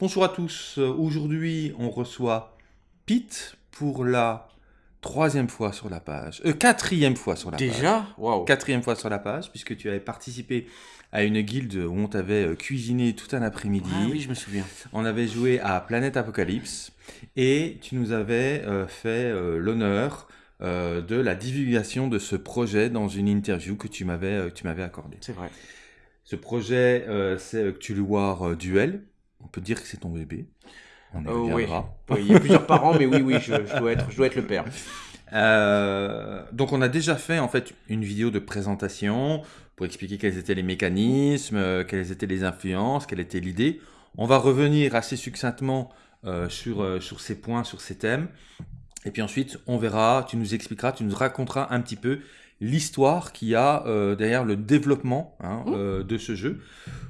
Bonjour à tous. Aujourd'hui, on reçoit Pete pour la troisième fois sur la page. Euh, quatrième fois sur la page. Déjà? Waouh Quatrième fois sur la page, puisque tu avais participé à une guilde où on t'avait euh, cuisiné tout un après-midi. Ah oui, je me souviens. On avait joué à Planète Apocalypse et tu nous avais euh, fait euh, l'honneur de la divulgation de ce projet dans une interview que tu m'avais accordée. C'est vrai. Ce projet, c'est Cthulhu War Duel. On peut dire que c'est ton bébé. On y Oh, oui. Oui, il y a plusieurs parents, mais oui, oui, je, je dois, être, je dois être le père. Euh, donc on a déjà fait en fait une vidéo de présentation pour expliquer quels étaient les mécanismes, euh, quelles étaient les influences, quelle était l'idée. On va revenir assez succinctement euh, sur, euh, sur ces points, sur ces thèmes. Et puis ensuite, on verra, tu nous expliqueras, tu nous raconteras un petit peu l'histoire qu'il y a euh, derrière le développement hein, Mmh. euh, de ce jeu.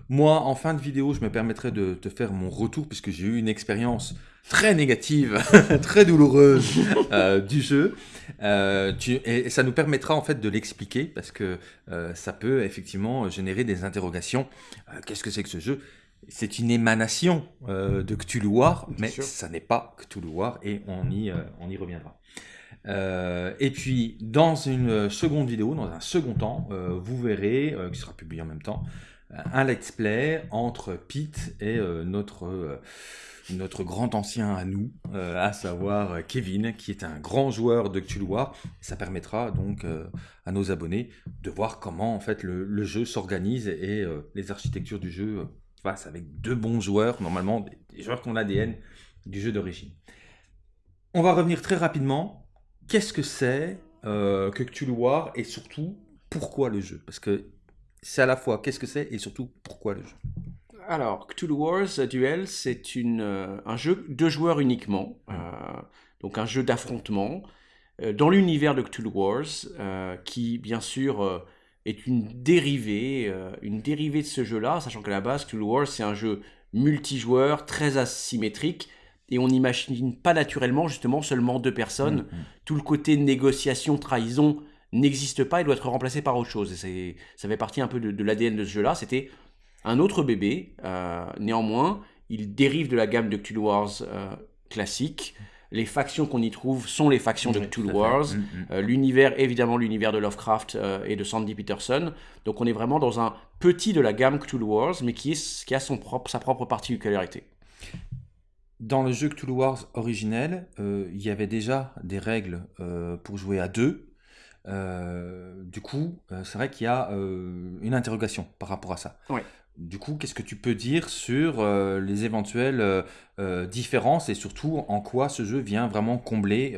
Moi, en fin de vidéo, je me permettrai de te faire mon retour puisque j'ai eu une expérience très négative, très douloureuse euh, du jeu. Euh, tu- et, et ça nous permettra en fait de l'expliquer parce que euh, ça peut effectivement générer des interrogations. Euh, Qu'est-ce que c'est que ce jeu? C'est une émanation euh, de Cthulhu War, mais ça n'est pas Cthulhu War et on y, on y reviendra. Euh, et puis, dans une seconde vidéo, dans un second temps, euh, vous verrez, euh, qui sera publié en même temps, un let's play entre Pete et notre, notre grand ancien à nous, à savoir Kevin, qui est un grand joueur de Cthulhu War. Ça permettra donc à nos abonnés de voir comment en fait le, jeu s'organise et les architectures du jeu face avec deux bons joueurs, normalement des joueurs qui ont l'ADN du jeu d'origine. On va revenir très rapidement. Qu'est-ce que c'est euh, que Cthulhu War et surtout pourquoi le jeu? Parce que c'est à la fois qu'est-ce que c'est et surtout pourquoi le jeu. Alors, Cthulhu Wars Duel, c'est euh, un jeu de joueurs uniquement, euh, donc un jeu d'affrontement, euh, dans l'univers de Cthulhu Wars, qui, bien sûr, est une dérivée, une dérivée de ce jeu-là, sachant qu'à la base, Cthulhu Wars, c'est un jeu multijoueur, très asymétrique, et on n'imagine pas naturellement, justement, seulement deux personnes. Mhm. Tout le côté négociation, trahison n'existe pas, il doit être remplacé par autre chose. Et ça fait partie un peu de, de l'ADN de ce jeu-là. C'était un autre bébé. euh, néanmoins, il dérive de la gamme de Cthulhu Wars euh, classique. Les factions qu'on y trouve sont les factions de Cthulhu. Wars. Mhm. Euh, l'univers, évidemment, l'univers de Lovecraft et de Sandy Peterson. Donc on est vraiment dans un petit de la gamme Cthulhu Wars, mais qui, est, qui a son propre, sa propre particularité. Dans le jeu Cthulhu Wars originel, euh, il y avait déjà des règles euh, pour jouer à deux. Euh, du coup, c'est vrai qu'il y a une interrogation par rapport à ça. Du coup, qu'est-ce que tu peux dire sur les éventuelles différences et surtout en quoi ce jeu vient vraiment combler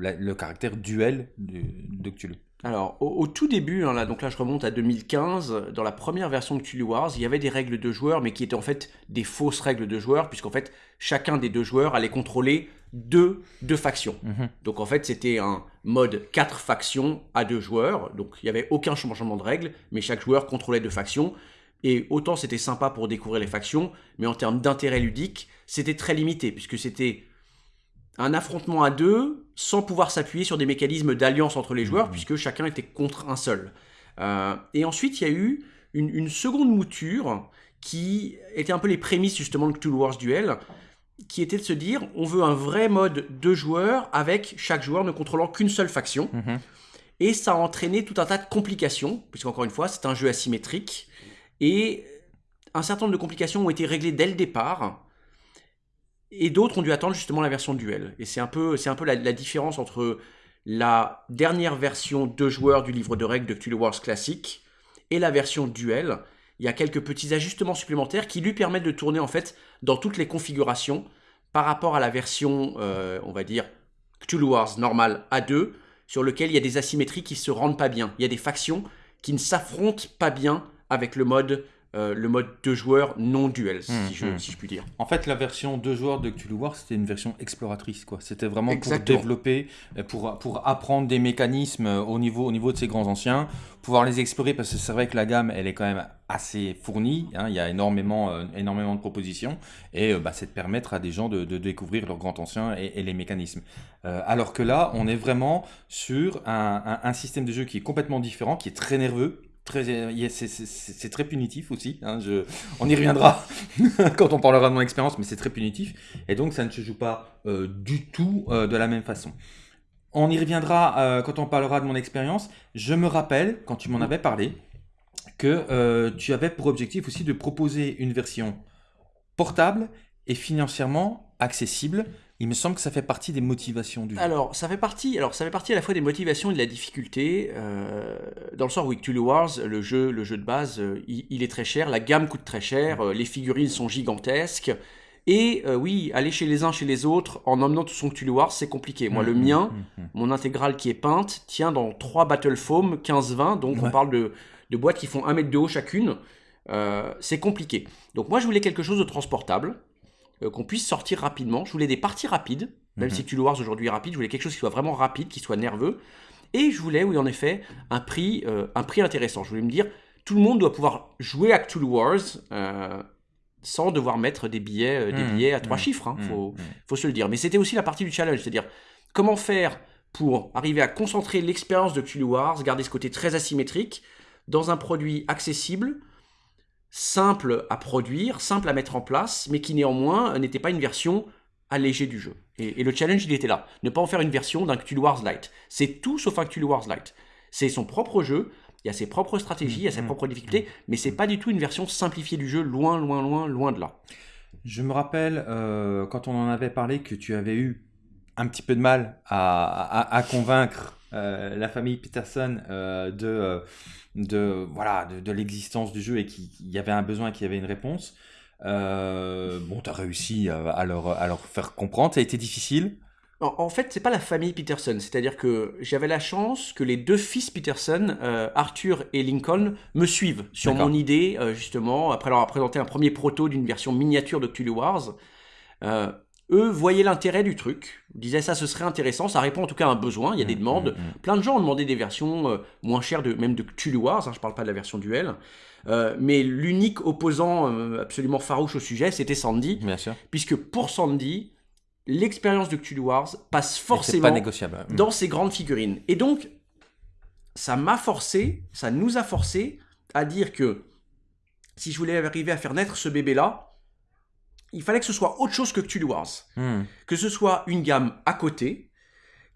la- le caractère duel de, de Cthulhu? Alors, au, au tout début, hein, là, donc là je remonte à 2015, dans la première version de Cthulhu Wars, il y avait des règles de joueurs, mais qui étaient en fait des fausses règles de joueurs, puisqu'en fait, chacun des deux joueurs allait contrôler deux, deux factions. Mhm. Donc en fait, c'était un mode 4 factions à deux joueurs, donc il n'y avait aucun changement de règles, mais chaque joueur contrôlait deux factions. Et autant c'était sympa pour découvrir les factions, mais en termes d'intérêt ludique, c'était très limité, puisque c'était un affrontement à deux sans pouvoir s'appuyer sur des mécanismes d'alliance entre les joueurs, Mhm. puisque chacun était contre un seul. Euh, et ensuite, il y a eu une, une seconde mouture qui était un peu les prémices justement de Cthulhu Wars Duel, qui était de se dire on veut un vrai mode de joueurs avec chaque joueur ne contrôlant qu'une seule faction. Mhm. Et ça a entraîné tout un tas de complications, puisqu'encore une fois, c'est un jeu asymétrique. Et un certain nombre de complications ont été réglées dès le départ. Et d'autres ont dû attendre justement la version duel. Et c'est un peu, un peu la, différence entre la dernière version de joueurs du livre de règles de Cthulhu Wars classique et la version duel. Il y a quelques petits ajustements supplémentaires qui lui permettent de tourner en fait dans toutes les configurations par rapport à la version, euh, on va dire, Cthulhu Wars normal A2, sur lequel il y a des asymétries qui se rendent pas bien. Il y a des factions qui ne s'affrontent pas bien avec le mode, euh, le mode de joueurs non duel, si, Mhm. je, si je puis dire. En fait, la version deux joueurs de Cthulhu War, c'était une version exploratrice. quoi. C'était vraiment Exactement. pour développer, euh, pour, pour apprendre des mécanismes euh, au niveau, au niveau de ces grands anciens, pouvoir les explorer, parce que c'est vrai que la gamme, elle est quand même assez fournie. hein. Il y a énormément, euh, énormément de propositions. Et euh, bah, c'est de permettre à des gens de, de découvrir leurs grands anciens et, et les mécanismes. Euh, alors que là, on est vraiment sur un, un- un système de jeu qui est complètement différent, qui est très nerveux. C'est très punitif aussi. Hein, je, on y reviendra quand on parlera de mon expérience, mais c'est très punitif. Et donc, ça ne se joue pas euh, du tout euh, de la même façon. On y reviendra euh, quand on parlera de mon expérience. Je me rappelle, quand tu m'en avais parlé, que tu avais pour objectif aussi de proposer une version portable et financièrement accessible il me semble que ça fait partie des motivations du jeu. Alors, ça fait partie, alors, ça fait partie à la fois des motivations et de la difficulté. Euh, dans le sens où Cthulhu Wars, le jeu, le jeu de base, euh, il, est très cher, la gamme coûte très cher, euh, les figurines sont gigantesques. Et oui, aller chez les uns, chez les autres, en emmenant tout son Cthulhu Wars, c'est compliqué. Moi, le mmh, mien, mmh, mmh, mon intégrale qui est peinte, tient dans trois Battle Foam 15-20, donc on parle de, de, boîtes qui font un mètre de haut chacune. c'est compliqué. Donc moi, je voulais quelque chose de transportable. Euh, qu'on puisse sortir rapidement. Je voulais des parties rapides, même mhm. si tu le Wars aujourd'hui est rapide, je voulais quelque chose qui soit vraiment rapide, qui soit nerveux. Et je voulais, oui, en effet, un prix, euh, un prix intéressant. Je voulais me dire, tout le monde doit pouvoir jouer à Cthulhu Wars euh, sans devoir mettre des billets, des mhm. billets à trois mhm. chiffres. Il faut, faut, se le dire. Mais c'était aussi la partie du challenge, c'est-à-dire comment faire pour arriver à concentrer l'expérience de Cthulhu Wars, garder ce côté très asymétrique, dans un produit accessible, simple à produire, simple à mettre en place, mais qui néanmoins n'était pas une version allégée du jeu. Et, le challenge, il était là. Ne pas en faire une version d'un Cthulhu Wars Lite. C'est tout sauf un Cthulhu Wars Lite. C'est son propre jeu, il y a ses propres stratégies, il y a ses mmh, propres difficultés, mmh. mais c'est pas du tout une version simplifiée du jeu, loin, loin, loin, loin de là. Je me rappelle, euh, quand on en avait parlé, que tu avais eu un petit peu de mal à, convaincre euh, la famille Peterson euh, de de voilà de, l'existence du jeu et qu'il y avait un besoin et qu'il y avait une réponse. Euh, bon, tu as réussi à, leur, à leur faire comprendre. Ça a été difficile. En, fait, c'est pas la famille Peterson. C'est-à-dire que j'avais la chance que les deux fils Peterson, euh, Arthur et Lincoln, me suivent sur mon idée, euh, justement, après leur avoir présenté un premier proto d'une version miniature de Cthulhu Wars eux voyaient l'intérêt du truc, disaient ça ce serait intéressant, ça répond en tout cas à un besoin, il y a des mmh, demandes, mmh, mmh. plein de gens ont demandé des versions euh, moins chères, de, même de Cthulhu Wars, hein, je parle pas de la version duel, euh, mais l'unique opposant euh, absolument farouche au sujet, c'était Sandy, Bien sûr. puisque pour Sandy, l'expérience de Cthulhu Wars passe forcément négociable. dans ces grandes figurines. Et donc, ça m'a forcé, ça nous a forcé à dire que si je voulais arriver à faire naître ce bébé-là, il fallait que ce soit autre chose que Cthulhu Wars. Hmm. Que ce soit une gamme à côté,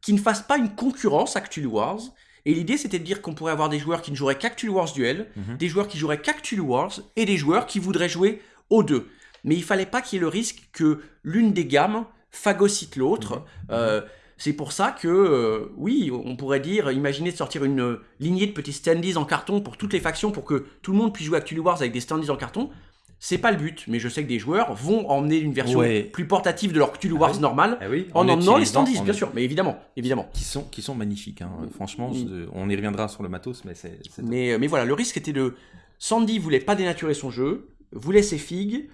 qui ne fasse pas une concurrence à Cthulhu Wars. Et l'idée, c'était de dire qu'on pourrait avoir des joueurs qui ne joueraient qu'à Cthulhu Wars Duel, mhm. des joueurs qui joueraient qu'à Cthulhu Wars, et des joueurs qui voudraient jouer aux deux. Mais il fallait pas qu'il y ait le risque que l'une des gammes phagocyte l'autre. Mhm. Euh, c'est pour ça que, euh, oui, on pourrait dire, imaginez de sortir une lignée de petits standees en carton pour toutes les factions, pour que tout le monde puisse jouer à Cthulhu Wars avec des standees en carton. C'est pas le but, mais je sais que des joueurs vont emmener une version plus portative de leur Cthulhu Wars ah normal eh en, emmenant les standees, bien sûr, mais évidemment, évidemment. Qui sont, qui sont magnifiques, hein. franchement, on y reviendra sur le matos, mais c'est... Mais, euh, mais voilà, le risque était de... Sandy voulait pas dénaturer son jeu, voulait ses figues,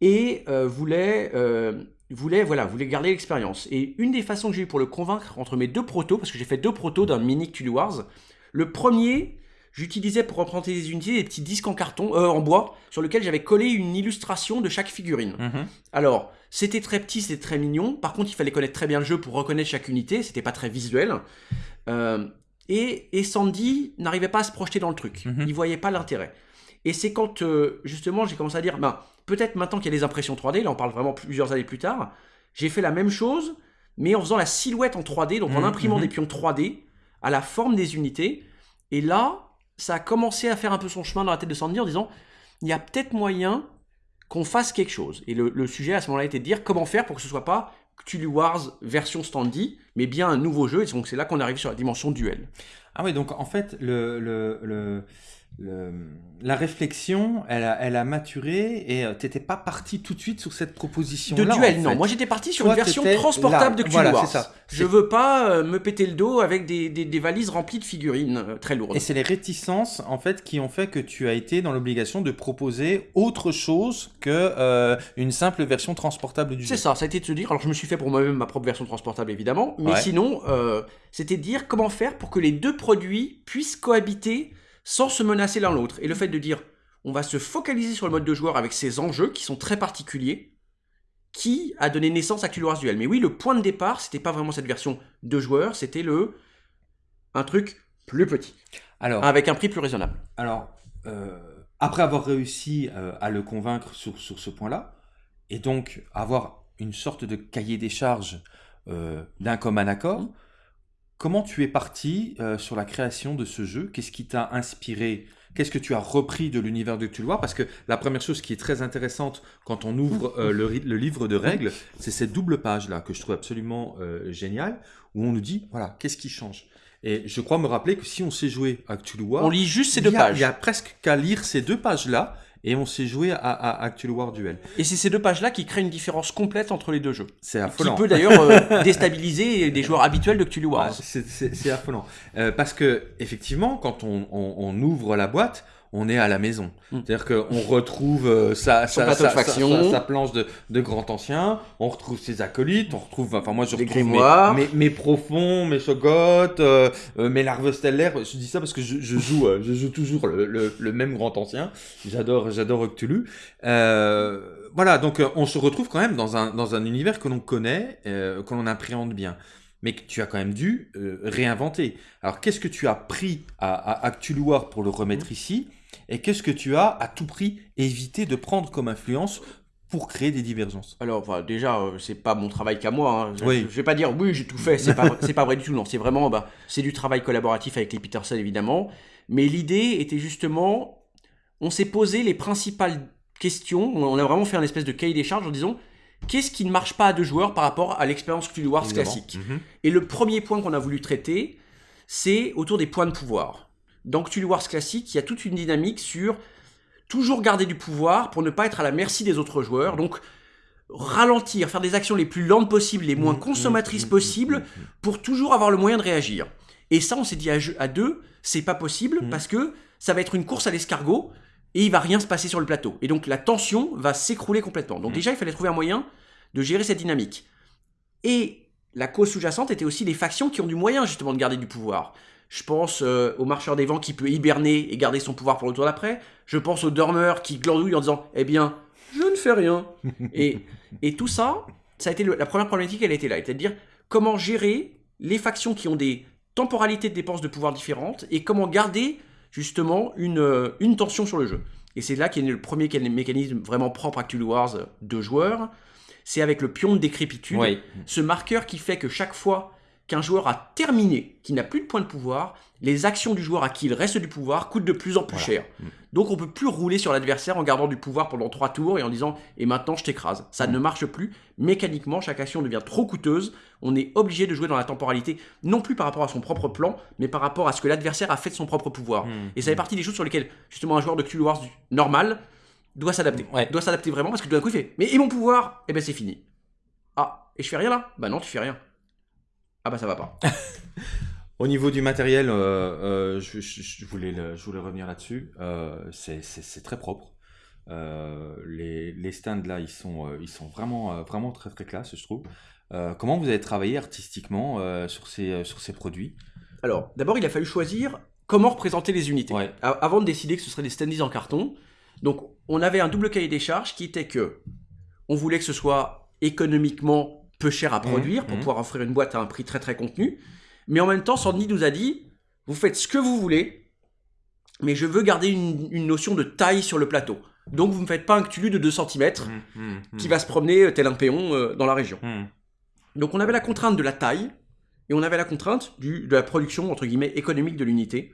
et euh, voulait, euh, voulait, voilà, voulait garder l'expérience. Et une des façons que j'ai eu pour le convaincre entre mes deux protos, parce que j'ai fait deux protos d'un mini Cthulhu Wars, le premier, j'utilisais pour représenter des unités des petits disques en carton, euh, en bois, sur lesquels j'avais collé une illustration de chaque figurine. Mhm. Alors, c'était très petit, c'était très mignon. Par contre, il fallait connaître très bien le jeu pour reconnaître chaque unité. C'était pas très visuel. Euh, et, Sandy n'arrivait pas à se projeter dans le truc. Mhm. Il voyait pas l'intérêt. Et c'est quand, euh, justement, j'ai commencé à dire, ben, peut-être maintenant qu'il y a des impressions 3D, là on parle vraiment plusieurs années plus tard, j'ai fait la même chose, mais en faisant la silhouette en 3D, donc en mhm. imprimant des pions 3D à la forme des unités. Et là, ça a commencé à faire un peu son chemin dans la tête de Sandy en disant il y a peut-être moyen qu'on fasse quelque chose. Et le, sujet à ce moment-là était de dire comment faire pour que ce soit pas Cthulhu Wars version Standy, mais bien un nouveau jeu. Et donc c'est là qu'on arrive sur la dimension duel. Ah oui, donc en fait, le, le la réflexion, elle a, elle a maturé et euh, tu n'étais pas parti tout de suite sur cette proposition De duel, non. Moi, j'étais parti sur une version transportable de Cthulhu voilà, Ça. Je veux pas euh, me péter le dos avec des, des, valises remplies de figurines euh, très lourdes. Et c'est les réticences, en fait, qui ont fait que tu as été dans l'obligation de proposer autre chose que une simple version transportable du jeu. C'est ça, ça a été de se dire. Alors, je me suis fait pour moi-même ma propre version transportable, évidemment. Mais sinon, c'était de dire comment faire pour que les deux produits puissent cohabiter sans se menacer l'un l'autre. Et le fait de dire, on va se focaliser sur le mode de joueur avec ces enjeux qui sont très particuliers, qui a donné naissance à Cthulhu Duel. Mais oui, le point de départ, c'était pas vraiment cette version de joueur, c'était le un truc plus petit, Alors, avec un prix plus raisonnable. alors euh, après avoir réussi euh, à le convaincre sur, sur ce point-là, et donc avoir une sorte de cahier des charges euh, d'un commun accord, Mhm. Comment tu es parti euh, sur la création de ce jeu? Qu'est-ce qui t'a inspiré? Qu'est-ce que tu as repris de l'univers de Cthulhu Parce que la première chose qui est très intéressante quand on ouvre euh, le, livre de règles, c'est cette double page-là que je trouve absolument euh, géniale, où on nous dit, voilà, qu'est-ce qui change? Et je crois me rappeler que si on sait jouer à War, On lit juste ces deux a- pages. Il y a presque qu'à lire ces deux pages-là, et on sait jouer à, à, War Duel. Et c'est ces deux pages-là qui créent une différence complète entre les deux jeux. C'est Qui affolant. peut d'ailleurs euh, déstabiliser des joueurs habituels de Ouais, Wars. c'est- affolant. Euh, parce que, effectivement, quand on, on- on ouvre la boîte, on est à la maison. Mm. C'est-à-dire qu'on retrouve euh, sa, sa, planche de, de grand ancien, on retrouve ses acolytes, on retrouve, enfin moi je Les retrouve mes, mes, mes profonds, mes chogottes, euh, euh, mes larves stellaires. Je dis ça parce que je, je joue, je joue toujours le, le- le même grand ancien. J'adore, j'adore. Euh, voilà, donc on se retrouve quand même dans un, dans un univers que l'on connaît, euh, que l'on appréhende bien mais que tu as quand même dû euh, réinventer. Alors, qu'est-ce que tu as pris à, à, pour le remettre Mhm. ici? Et qu'est-ce que tu as à tout prix évité de prendre comme influence pour créer des divergences? Alors, enfin, déjà, euh, c'est pas mon travail qu'à moi. hein. Je, Oui. je vais pas dire oui, j'ai tout fait. C'est pas, pas vrai du tout. Non, c'est vraiment, bah, c'est du travail collaboratif avec les Peterson évidemment. Mais l'idée était justement, on s'est posé les principales questions. On a vraiment fait un espèce de cahier des charges en disant qu'est-ce qui ne marche pas à deux joueurs par rapport à l'expérience Cthulhu Wars classique? Mhm. Et le premier point qu'on a voulu traiter, c'est autour des points de pouvoir. Dans Cthulhu Wars classique, il y a toute une dynamique sur toujours garder du pouvoir pour ne pas être à la merci des autres joueurs. Donc, ralentir, faire des actions les plus lentes possibles, les moins Mhm, consommatrices mhm, possibles, pour toujours avoir le moyen de réagir. Et ça, on s'est dit à, à deux, c'est pas possible parce que ça va être une course à l'escargot et il va rien se passer sur le plateau. Et donc la tension va s'écrouler complètement. Donc déjà, il fallait trouver un moyen de gérer cette dynamique. Et la cause sous-jacente était aussi les factions qui ont du moyen justement de garder du pouvoir. Je pense euh, au marcheur des vents qui peut hiberner et garder son pouvoir pour le tour d'après. Je pense au dormeur qui glandouille en disant Eh bien, je ne fais rien. et, et tout ça, ça a été le- la première problématique, elle était là. C'est-à-dire comment gérer les factions qui ont des temporalités de dépenses de pouvoir différentes et comment garder justement une, euh, une tension sur le jeu. Et c'est là qu'est né le premier mécanisme vraiment propre à Cthulhu Wars euh, de joueurs. C'est avec le pion de décrépitude Oui. ce marqueur qui fait que chaque fois qu'un joueur a terminé, qui n'a plus de points de pouvoir, les actions du joueur à qui il reste du pouvoir coûtent de plus en plus Voilà. cher. Mm. Donc on peut plus rouler sur l'adversaire en gardant du pouvoir pendant trois tours et en disant et maintenant je t'écrase. Ça Mm. ne marche plus. Mécaniquement, chaque action devient trop coûteuse. On est obligé de jouer dans la temporalité, non plus par rapport à son propre plan, mais par rapport à ce que l'adversaire a fait de son propre pouvoir. Mhm. Et ça fait partie des choses sur lesquelles justement un joueur de Cthulhu Wars normal doit s'adapter. Ouais. Doit s'adapter vraiment parce que tout d'un coup il fait mais et mon pouvoir? Eh ben c'est fini. Ah, et je fais rien là? Bah non, tu fais rien. Ah bah ça va pas. Au niveau du matériel, euh, euh, je, je- je voulais, le- je voulais revenir là-dessus. Euh, c'est- très propre. Euh, les, les stands là, ils sont, ils sont vraiment, vraiment très très classe, je trouve. Comment vous avez travaillé artistiquement sur, ces, sur ces produits? Alors, d'abord, il a fallu choisir comment représenter les unités. Ouais. Avant de décider que ce serait des standees en carton. Donc, on avait un double cahier des charges qui était que on voulait que ce soit économiquement peu cher à produire pour mhm. pouvoir offrir une boîte à un prix très très contenu. Mais en même temps, Sandy nous a dit vous faites ce que vous voulez, mais je veux garder une, une notion de taille sur le plateau. Donc, vous ne me faites pas un Cthulhu de 2 cm qui va se promener euh, tel un péon euh, dans la région. Donc on avait la contrainte de la taille et on avait la contrainte du, de la production entre guillemets économique de l'unité.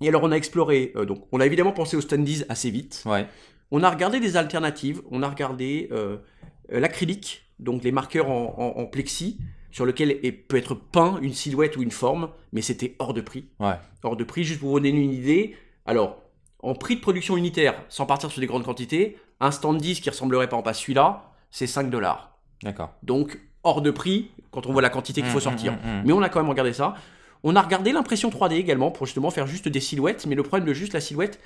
Et alors on a exploré, euh, donc on a évidemment pensé aux standees assez vite. Ouais. On a regardé des alternatives, on a regardé euh, l'acrylique, donc les marqueurs en, en- en plexi sur lequel est- peut être peint une silhouette ou une forme, mais c'était hors de prix. Ouais. Hors de prix, juste pour vous donner une idée. Alors, en prix de production unitaire, sans partir sur des grandes quantités, un stand 10 qui ressemblerait par exemple à celui-là, c'est 5 dollars. D'accord. Donc, hors de prix, quand on voit la quantité qu'il faut Mmh, sortir. mmh, mmh, mmh. Mais on a quand même regardé ça. On a regardé l'impression 3D également pour justement faire juste des silhouettes. Mais le problème de juste la silhouette,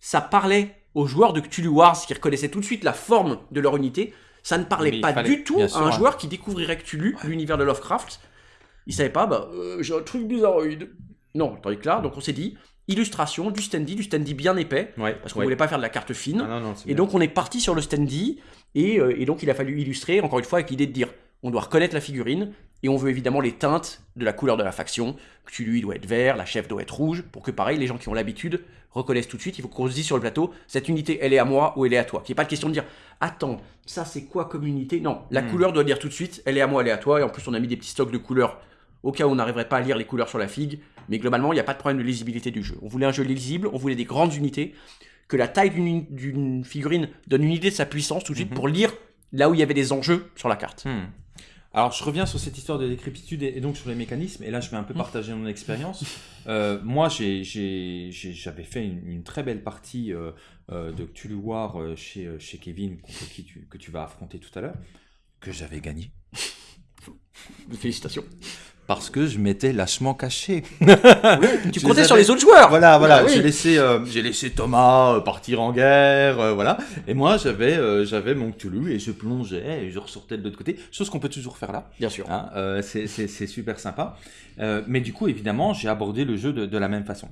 ça parlait aux joueurs de Cthulhu Wars qui reconnaissaient tout de suite la forme de leur unité. Ça ne parlait Mais pas fallait- du tout à sûr, un ouais. joueur qui découvrirait Cthulhu, l'univers de Lovecraft. Il savait pas, bah, euh, j'ai un truc bizarroïde. Non, tandis que là, donc on s'est dit, illustration, du standy, du standy bien épais, Ouais. parce qu'on ouais. voulait pas faire de la carte fine. Ah, non, non, c'est Et bien. donc on est parti sur le standy et, euh, et donc il a fallu illustrer encore une fois avec l'idée de dire on doit reconnaître la figurine Et on veut évidemment les teintes de la couleur de la faction. Cthulhu doit être vert, la chef doit être rouge, pour que pareil, les gens qui ont l'habitude reconnaissent tout de suite. Il faut qu'on se dise sur le plateau, cette unité, elle est à moi ou elle est à toi. Qu'il n'y ait pas de question de dire, attends, ça c'est quoi comme unité? Non, la Hmm. couleur doit dire tout de suite, elle est à moi, elle est à toi. Et en plus, on a mis des petits stocks de couleurs au cas où on n'arriverait pas à lire les couleurs sur la figue. Mais globalement, il n'y a pas de problème de lisibilité du jeu. On voulait un jeu lisible, on voulait des grandes unités, que la taille d'une d'une figurine donne une idée de sa puissance tout de suite Mhm. pour lire là où il y avait des enjeux sur la carte. Hmm. Alors, je reviens sur cette histoire de décrépitude et et donc sur les mécanismes. Et là, je vais un peu partager mon expérience. Euh, moi, j'avais fait une, une très belle partie euh, euh, de Cthulhu War euh, chez, chez Kevin, contre qui tu, que tu vas affronter tout à l'heure, que j'avais gagné. Félicitations. Parce que je m'étais lâchement caché. Tu Je comptais les sur les autres joueurs. Voilà, voilà. Oui. J'ai laissé, euh, j'ai laissé Thomas euh, partir en guerre, euh, voilà. Et moi, j'avais, j'avais mon Cthulhu et je plongeais et je ressortais de l'autre côté. Chose qu'on peut toujours faire là. Bien sûr. Hein, c'est- super sympa. Mais du coup, évidemment, j'ai abordé le jeu de, de la même façon.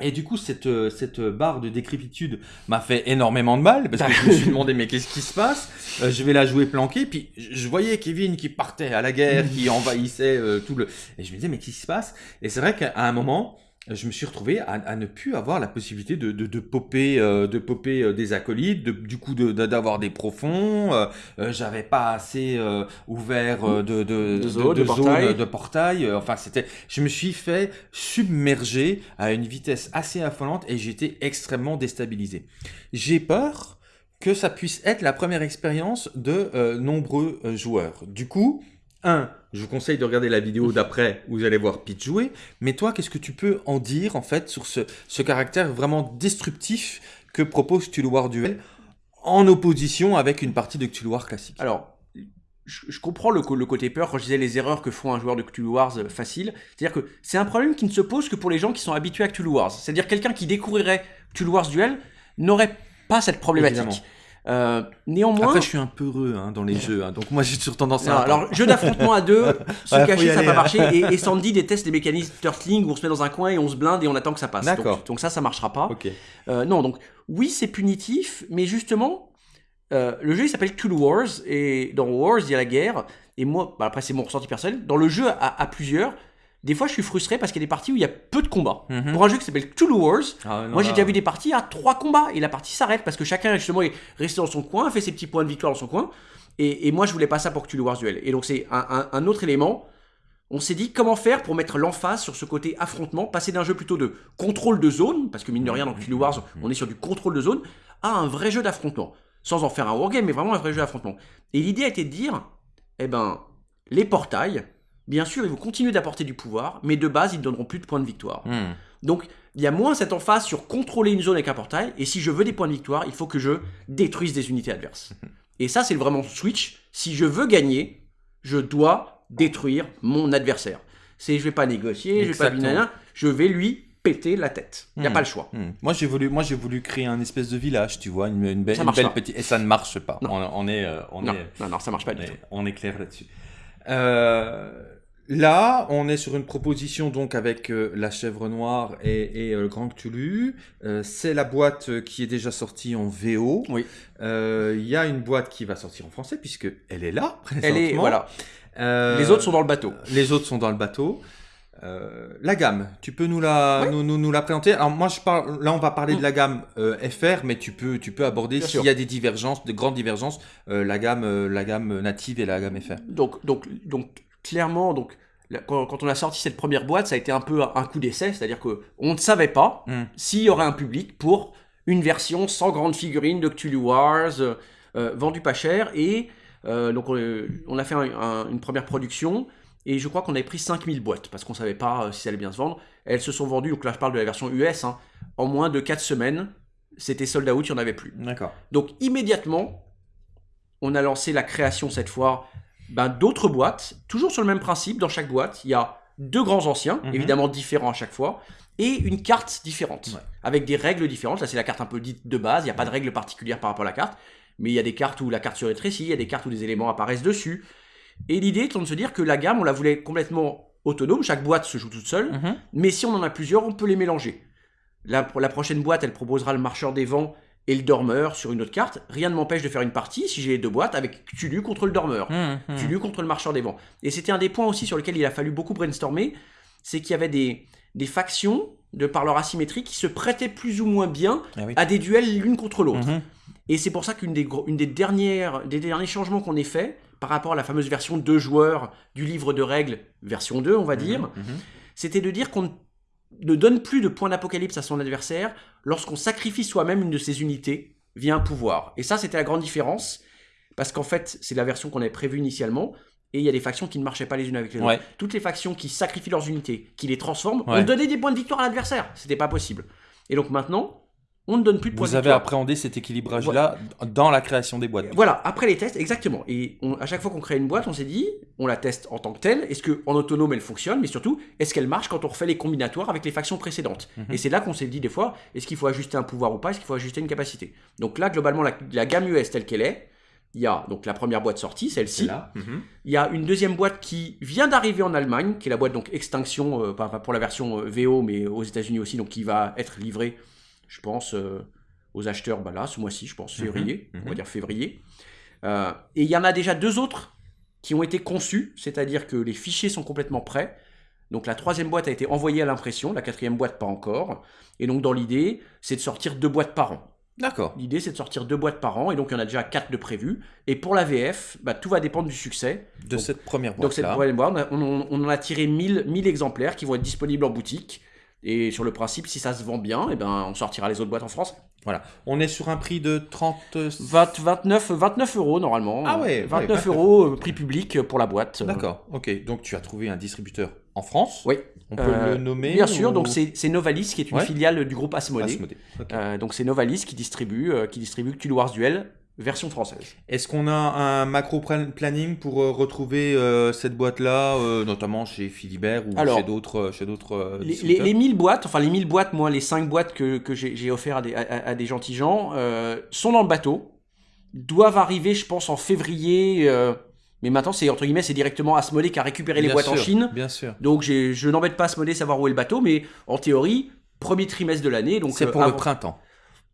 Et du coup, cette, euh, cette barre de décrépitude m'a fait énormément de mal parce que je me suis demandé mais qu'est-ce qui se passe? Euh, Je vais la jouer planquée. Puis je je voyais Kevin qui partait à la guerre, qui envahissait euh, tout le. Et je me disais mais qu'est-ce qui se passe? Et c'est vrai qu'à un moment, je me suis retrouvé à, à ne plus avoir la possibilité de, de, de popper, euh, de popper euh, des acolytes, de, du coup de- d'avoir des profonds. euh, euh, J'avais pas assez euh, ouvert de, de, De zones, de zones portails. de portail. Enfin, c'était. Je me suis fait submerger à une vitesse assez affolante et j'étais extrêmement déstabilisé. J'ai peur que ça puisse être la première expérience de nombreux joueurs. Du coup, un, je vous conseille de regarder la vidéo d'après où vous allez voir Pete jouer. Mais toi, qu'est-ce que tu peux en dire en fait sur ce, ce caractère vraiment destructif que propose War Duel en opposition avec une partie de Cthulhu War classique? Alors, je, je comprends le, le côté peur quand je disais les erreurs que font un joueur de Cthulhu Wars euh, facile. C'est-à-dire que c'est un problème qui ne se pose que pour les gens qui sont habitués à Cthulhu Wars. C'est-à-dire quelqu'un qui découvrirait Cthulhu Wars Duel n'aurait pas cette problématique. Évidemment. Euh, néanmoins, Après, je suis un peu heureux hein, dans les jeux, hein, donc moi j'ai toujours tendance Non, à. alors, jeu d'affrontement à deux, se Ouais, cacher, ça n'a pas hein. marché. Et, et Sandy déteste les mécanismes turtling où on se met dans un coin et on se blinde et on attend que ça passe. D'accord. Donc, donc ça, ça marchera pas. Euh, non, donc oui, c'est punitif, mais justement, euh, le jeu il s'appelle Cthulhu Wars et dans Wars il y a la guerre. Et moi, bah, après c'est mon ressenti personnel. Dans le jeu à, à plusieurs, des fois je suis frustré parce qu'il y a des parties où il y a peu de combats. Mhm. Pour un jeu qui s'appelle Cthulhu Wars, Ah, non, moi j'ai déjà vu des parties à trois combats et la partie s'arrête parce que chacun justement est resté dans son coin, fait ses petits points de victoire dans son coin. Et, et moi je voulais pas ça pour Cthulhu Wars Duel. Et donc c'est un, un- un autre élément. On s'est dit comment faire pour mettre l'emphase sur ce côté affrontement, passer d'un jeu plutôt de contrôle de zone, parce que mine de rien dans Cthulhu Wars on est sur du contrôle de zone, à un vrai jeu d'affrontement. Sans en faire un wargame, mais vraiment un vrai jeu d'affrontement. Et l'idée a été de dire, eh ben, les portails, bien sûr, ils vont continuer d'apporter du pouvoir, mais de base, ils ne donneront plus de points de victoire. Hmm. Donc, il y a moins cette emphase sur contrôler une zone avec un portail, et si je veux des points de victoire, il faut que je détruise des unités adverses. Et ça, c'est vraiment switch. Si je veux gagner, je dois détruire mon adversaire. C'est, je vais pas négocier, je vais pas Exactement. je vais lui péter la tête. Il n'y a Hmm. pas le choix. Hmm. Moi j'ai voulu, moi j'ai voulu créer un espèce de village, tu vois, une, une belle, une petite, et ça ne marche pas. Non. On, on est, euh, on non, est, non, non, ça marche pas on du tout. on est clair là-dessus. Euh, là, on est sur une proposition donc avec euh, la chèvre noire et, et, euh, le grand Cthulhu. Euh, c'est la boîte qui est déjà sortie en VO. Oui. Il y a une boîte qui va sortir en français puisque elle est là. Elle est, présentement. voilà. Les autres sont dans le bateau. Les autres sont dans le bateau. La gamme, tu peux nous la, nous, nous, nous la présenter? Alors moi, je parle, là, on va parler Mm. de la gamme FR, mais tu peux, tu peux aborder s'il y a des divergences, de grandes divergences, la gamme, la gamme native et la gamme FR. Donc, donc, donc clairement, donc, quand, quand on a sorti cette première boîte, ça a été un peu un coup d'essai, c'est-à-dire que on ne savait pas Mm. s'il y aurait un public pour une version sans grande figurine de Cthulhu Wars, euh, euh, vendue pas cher, et euh, donc on, on a fait un- un- une première production, et je crois qu'on avait pris 5000 boîtes, parce qu'on savait pas si ça allait bien se vendre. Elles se sont vendues, donc là je parle de la version US, hein, en moins de 4 semaines, c'était sold out, il n'y en avait plus. D'accord. Donc immédiatement, on a lancé la création cette fois ben, d'autres boîtes, toujours sur le même principe. Dans chaque boîte, il y a deux grands anciens, Mhm. évidemment différents à chaque fois, et une carte différente, Ouais. avec des règles différentes. Là, c'est la carte un peu dite de base, il n'y a pas de règles particulières par rapport à la carte, mais il y a des cartes où la carte se rétrécit, il y a des cartes où des éléments apparaissent dessus. Et l'idée étant de se dire que la gamme, on la voulait complètement autonome, chaque boîte se joue toute seule, Mhm. mais si on en a plusieurs, on peut les mélanger. La, la prochaine boîte, elle proposera le marcheur des vents et le dormeur sur une autre carte, rien ne m'empêche de faire une partie si j'ai les deux boîtes avec Cthulhu contre le dormeur. Hum, hum. Cthulhu contre le marcheur des vents. Et c'était un des points aussi sur lesquels il a fallu beaucoup brainstormer, c'est qu'il y avait des, des factions, de par leur asymétrie, qui se prêtaient plus ou moins bien Ah oui. à des duels l'une contre l'autre. Mhm. Et c'est pour ça qu'une des, une des, dernières, des derniers changements qu'on ait fait par rapport à la fameuse version 2 joueurs du livre de règles, version 2, on va dire, Mhm. c'était de dire qu'on ne donne plus de points d'apocalypse à son adversaire lorsqu'on sacrifie soi-même une de ses unités via un pouvoir. Et ça, c'était la grande différence, parce qu'en fait, c'est la version qu'on avait prévue initialement, et il y a des factions qui ne marchaient pas les unes avec les autres. Ouais. Toutes les factions qui sacrifient leurs unités, qui les transforment, Ouais. on donnait des points de victoire à l'adversaire. C'était pas possible. Et donc maintenant, on ne donne plus de points Vous avez appréhendé cet équilibrage-là dans la création des boîtes. Voilà, après les tests, exactement. Et on- à chaque fois qu'on crée une boîte, on s'est dit, on la teste en tant que telle. Est-ce qu'en autonome elle fonctionne, mais surtout, est-ce qu'elle marche quand on refait les combinatoires avec les factions précédentes? Mhm. Et c'est là qu'on s'est dit des fois, est-ce qu'il faut ajuster un pouvoir ou pas? Est-ce qu'il faut ajuster une capacité? Donc là, globalement, la, la gamme US telle qu'elle est, il y a donc la première boîte sortie, celle-ci. Mhm. Il y a une deuxième boîte qui vient d'arriver en Allemagne, qui est la boîte donc Extinction, euh, pour la version euh, VO, mais aux États-Unis aussi, donc qui va être livrée, je pense, euh, aux acheteurs bah là, ce mois-ci, je pense, Mhm, février, on va mhm. dire février. Euh, et il y en a déjà deux autres qui ont été conçus, c'est-à-dire que les fichiers sont complètement prêts. Donc la troisième boîte a été envoyée à l'impression, la quatrième boîte pas encore. Et donc dans l'idée, c'est de sortir deux boîtes par an. D'accord. L'idée, c'est de sortir deux boîtes par an, et donc il y en a déjà quatre de prévues. Et pour la VF, bah, tout va dépendre du succès. De Donc- cette première Donc cette première boîte, on, on- on en a tiré 1000, 1000 exemplaires qui vont être disponibles en boutique. Et sur le principe, si ça se vend bien, et ben, on sortira les autres boîtes en France. On est sur un prix de 30... 20 29, 29 euros normalement. Ah ouais, ouais, 29 ouais. euros euh, prix public pour la boîte. D'accord, ok. Donc tu as trouvé un distributeur en France. Oui. On peut Euh, le nommer Bien sûr, ou- donc c'est Novalis qui est une Ouais. filiale du groupe Asmodée. Asmodée. Euh, donc c'est Novalis qui distribue, euh, qui distribue Cthulhu Wars Duel version française. Est-ce qu'on a un macro plan- planning pour euh, retrouver euh, cette boîte-là, euh, notamment chez Philibert ou Alors, chez d'autres chez d'autres Les, les, distributeurs les 1000 boîtes, enfin les 1000 boîtes, moi les 5 boîtes que, que j'ai offert à des, à, à- à des gentils gens, sont dans le bateau, doivent arriver je pense en février, mais maintenant c'est entre guillemets c'est directement Asmodée qui a récupéré les boîtes en Chine, Bien sûr. donc je n'embête pas Asmodée savoir où est le bateau, mais en théorie, premier trimestre de l'année, donc C'est pour le printemps.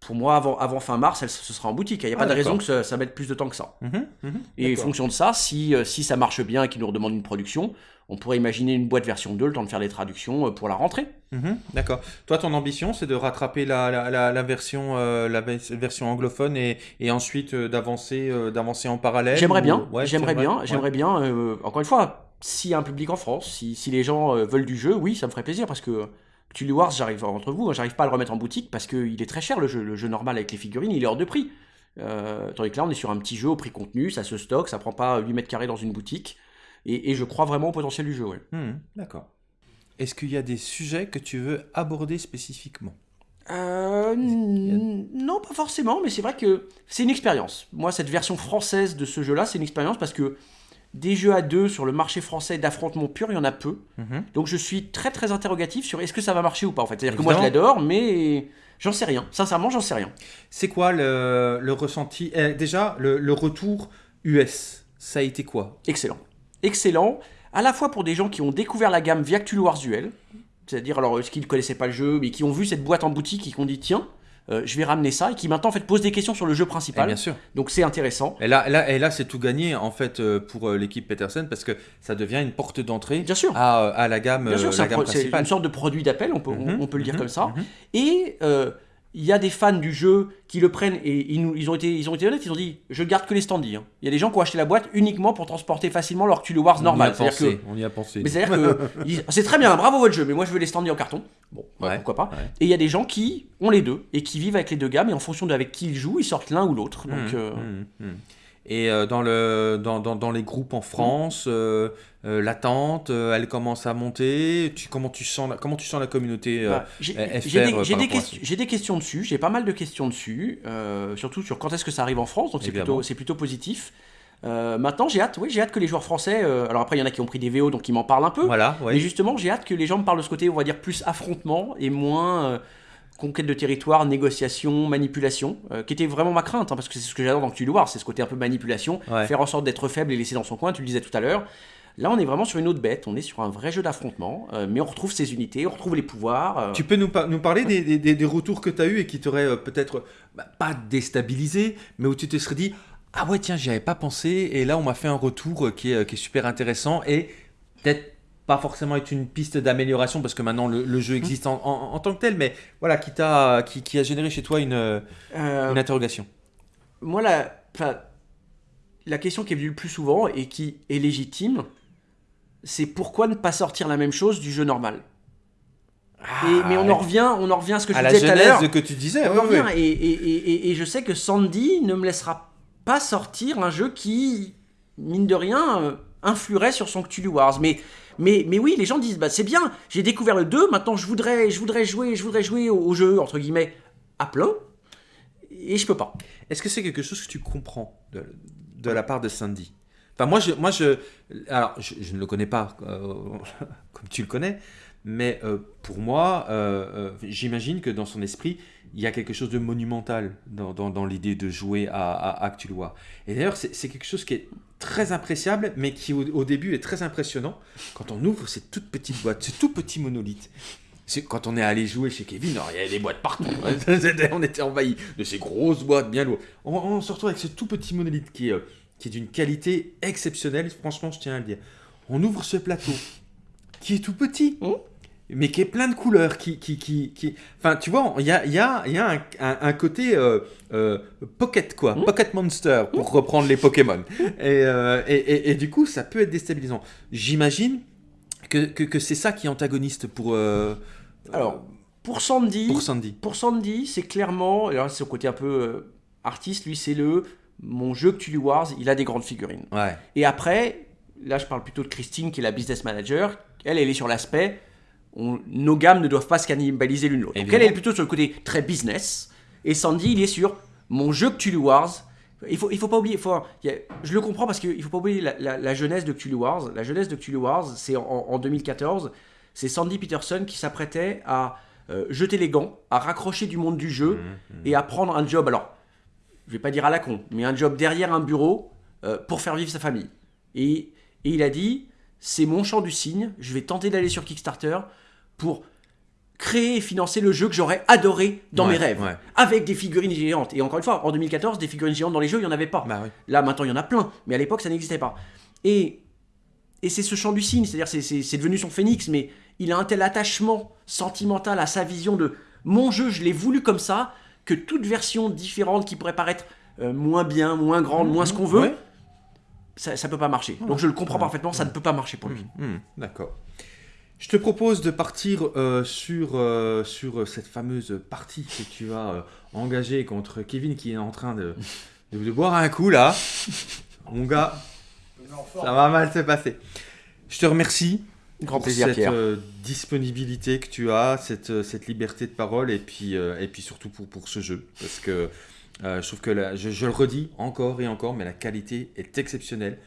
Pour moi avant, avant fin mars, elle, ce sera en boutique, il n'y a Ah, pas de d'accord. raison que ça, ça mette plus de temps que ça. Mhm, mhm, Et en fonction de ça, si, euh, si ça marche bien et qu'ils nous redemandent une production, on pourrait imaginer une boîte version 2, le temps de faire les traductions euh, pour la rentrée. Mhm, D'accord. Toi, ton ambition, c'est de rattraper la, la, la, la version, euh, la version anglophone et, et ensuite euh, d'avancer euh, d'avancer en parallèle J'aimerais ou- bien, Ouais, j'aimerais bien, ouais. j'aimerais bien. encore une fois, s'il y a un public en France, si, si les gens veulent du jeu, oui, ça me ferait plaisir parce que Cthulhu Wars, j'arrive entre vous, hein, j'arrive pas à le remettre en boutique parce qu'il est très cher le jeu, le jeu normal avec les figurines, il est hors de prix. Euh, tandis que là, on est sur un petit jeu au prix contenu, ça se stocke, ça prend pas 8 mètres carrés dans une boutique. Et, et je crois vraiment au potentiel du jeu. ouais. Mhm, D'accord. Est-ce qu'il y a des sujets que tu veux aborder spécifiquement? Euh, non, pas forcément, mais c'est vrai que c'est une expérience. Moi, cette version française de ce jeu-là, c'est une expérience parce que des jeux à deux sur le marché français d'affrontement pur, il y en a peu. Mhm. Donc je suis très très interrogatif sur est-ce que ça va marcher ou pas en fait. C'est-à-dire que moi je l'adore, mais j'en sais rien. Sincèrement, j'en sais rien. C'est quoi le, le ressenti? Eh, Déjà, le, le retour US, ça a été quoi? Excellent. Excellent, à la fois pour des gens qui ont découvert la gamme via Cthulhu Wars Duel, c'est-à-dire alors qui ne connaissaient pas le jeu, mais qui ont vu cette boîte en boutique et qui ont dit tiens, euh, je vais ramener ça, et qui maintenant en fait posent des questions sur le jeu Eh principal. Bien sûr. Donc c'est intéressant. Et là, là, et là c'est tout gagné en fait euh, pour euh, l'équipe Peterson parce que ça devient une porte d'entrée Bien sûr. à, à la gamme, Bien sûr, c'est la gamme c'est une sorte de produit d'appel, on peut, on- Mhm, on, peut le dire mhm, comme ça. mhm. Et il y a des fans du jeu qui le prennent et ils, nous- ils, ont, été, ils ont été honnêtes, ils ont dit je garde que les standees. hein. Il y a des gens qui ont acheté la boîte uniquement pour transporter facilement leur Cthulhu Wars On y normal. a pensé, que on y a pensé. Mais c'est-à-dire que c'est très bien, bravo votre jeu, mais moi je veux les standees en carton. Bon, bah, Ouais, pourquoi pas. ouais. Et il y a des gens qui ont les deux et qui vivent avec les deux gammes et en fonction de avec qui ils jouent, ils sortent l'un ou l'autre. Donc Mhm, euh, mhm, mhm. Et euh, dans, le, dans, dans, dans les groupes en France, euh, euh, l'attente, euh, elle commence à monter. Tu, comment, tu sens la, comment tu sens la communauté bah, j'ai des, questions- j'ai des questions dessus, j'ai pas mal de questions dessus, surtout sur quand est-ce que ça arrive en France, donc c'est plutôt, plutôt positif. Maintenant, j'ai hâte, oui, j'ai hâte que les joueurs français. alors après, il y en a qui ont pris des VO, donc ils m'en parlent un peu. Voilà, ouais. Mais justement, j'ai hâte que les gens me parlent de ce côté, on va dire, plus affrontement et moins conquête de territoire, négociation, manipulation, euh, qui était vraiment ma crainte, hein, parce que c'est ce que j'adore dans Cthulhu Wars, c'est ce côté un peu manipulation, Ouais. faire en sorte d'être faible et laisser dans son coin, tu le disais tout à l'heure. Là, on est vraiment sur une autre bête. On est sur un vrai jeu d'affrontement, euh, mais on retrouve ses unités, on retrouve les pouvoirs. euh. Tu peux nous, par- nous parler des, des- des- des retours que tu as eu et qui t'auraient peut-être bah, pas déstabilisé, mais où tu te serais dit Ah ouais, tiens, j'y avais pas pensé, et là on m'a fait un retour qui est, qui est super intéressant et peut-être pas forcément être une piste d'amélioration parce que maintenant le, le jeu existe en, en- en tant que tel, mais voilà, qui, t'a, qui, qui a généré chez toi une, euh, une interrogation. moi, la, la question qui est venue le plus souvent et qui est légitime, c'est pourquoi ne pas sortir la même chose du jeu normal? Et- Mais on en revient, on en revient à ce que je Ah, à disais tout à l'heure. que tu disais. On en revient, ouais. et, et- et- et- et je sais que Sandy ne me laissera pas sortir un jeu qui, mine de rien, euh, influerait sur son Cthulhu Wars. Mais, mais, mais oui, les gens disent, bah, c'est bien, j'ai découvert le 2, maintenant je voudrais, je voudrais jouer, je voudrais jouer au, jeu, entre guillemets, à plein, et je peux pas. Est-ce que c'est quelque chose que tu comprends de, de la part de Sandy? Enfin, moi, je, moi, je, alors, je, je ne le connais pas euh, comme tu le connais, mais euh, pour moi, euh, euh, j'imagine que dans son esprit, il y a quelque chose de monumental dans, dans- dans l'idée de jouer à, à, War. Et d'ailleurs, c'est quelque chose qui est très appréciable, mais qui au, au début est très impressionnant quand on ouvre cette toute petite boîte, ce tout petit monolithe. Quand on est allé jouer chez Kevin, il y avait des boîtes partout. on était envahi de ces grosses boîtes bien lourdes. On, on se retrouve avec ce tout petit monolithe qui est, qui est d'une qualité exceptionnelle. Franchement, je tiens à le dire. On ouvre ce plateau qui est tout petit, Mmh. Mais qui est plein de couleurs. Qui, qui, qui, qui... Enfin, tu vois, il y a, y a, y a un, un- un côté euh, euh, pocket, quoi. Mmh. Pocket monster, pour reprendre les Pokémon. Et, euh, et, et- et du coup, ça peut être déstabilisant. J'imagine que, que, que c'est ça qui est antagoniste pour, Alors, pour Sandy, pour Sandy. Pour Sandy, c'est clairement, alors c'est son côté un peu artiste, lui, c'est le mon jeu Cthulhu Wars, il a des grandes figurines. Ouais. Et après, là je parle plutôt de Christine qui est la business manager, elle, elle est sur l'aspect, on- nos gammes ne doivent pas se cannibaliser l'une l'autre. Donc elle, est plutôt sur le côté très business, et Sandy, il est sur mon jeu Cthulhu Wars. Il faut, il faut pas oublier, faut, il y a- je le comprends parce qu'il faut pas oublier la, la- la jeunesse de Cthulhu Wars. La jeunesse de Cthulhu Wars, c'est en, en 2014, c'est Sandy Peterson qui s'apprêtait à euh, jeter les gants, à raccrocher du monde du jeu Mmh, et à prendre un job. Alors, je vais pas dire à la con, mais un job derrière un bureau euh, pour faire vivre sa famille. Et, et il a dit, c'est mon champ du signe, je vais tenter d'aller sur Kickstarter pour créer et financer le jeu que j'aurais adoré dans Ouais, mes rêves, ouais. avec des figurines géantes. Et encore une fois, en 2014, des figurines géantes dans les jeux, il n'y en avait pas. Bah oui. Là, maintenant, il y en a plein, mais à l'époque, ça n'existait pas. Et, et c'est ce champ du signe, c'est-à-dire c'est- devenu son phénix, mais il a un tel attachement sentimental à sa vision de mon jeu, je l'ai voulu comme ça, que toute version différente qui pourrait paraître euh, moins bien, moins grande, moins ce qu'on veut, Ouais. Ça, ça peut pas marcher. Donc je le comprends parfaitement, ça ne peut pas marcher pour lui. Hmm, D'accord. Je te propose de partir euh, sur, euh, sur cette fameuse partie que tu as euh, engagée contre Kevin qui est en train de, de, de boire un coup là. Mon gars, ça va mal se passer. Je te remercie Grand pour plaisir, cette Pierre. euh, disponibilité que tu as, cette, euh, cette liberté de parole et puis, euh, et puis surtout pour, pour ce jeu. Parce que euh, je trouve que, la- je, je le redis encore et encore, mais la qualité est exceptionnelle.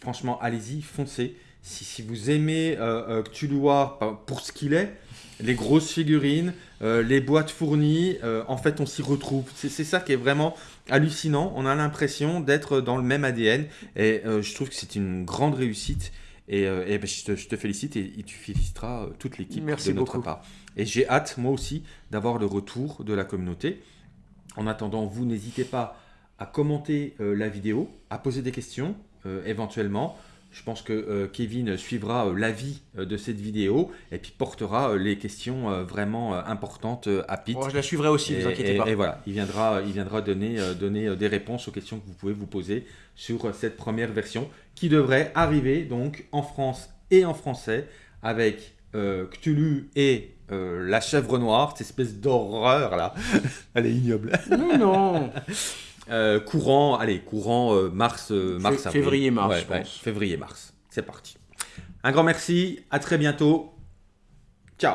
Franchement, allez-y, foncez. Si, si vous aimez euh, euh, Cthulhu War pa- pour ce qu'il est, les grosses figurines, euh, les boîtes fournies, euh, en fait, on s'y retrouve. C'est ça qui est vraiment hallucinant. On a l'impression d'être dans le même ADN et euh, je trouve que c'est une grande réussite. Et, et ben, je, te, je te félicite et, et tu féliciteras toute l'équipe de notre beaucoup. part. Et j'ai hâte, moi aussi, d'avoir le retour de la communauté. En attendant, vous n'hésitez pas à commenter euh, la vidéo, à poser des questions euh, éventuellement. Je pense que euh, Kevin suivra l'avis de cette vidéo et puis portera les questions vraiment importantes à Pete. Bon, je la suivrai aussi, Et, vous inquiétez et- pas. et voilà, il viendra, il viendra donner, donner des réponses aux questions que vous pouvez vous poser sur cette première version qui devrait arriver donc en France et en français avec Cthulhu et euh, la chèvre noire, cette espèce d'horreur là. Elle est ignoble. Non, non. Euh, courant, allez, courant euh, mars, mars, Fé- avril. février-mars, Ouais, je ouais, pense. février-mars. C'est parti. Un grand merci, à très bientôt. Ciao.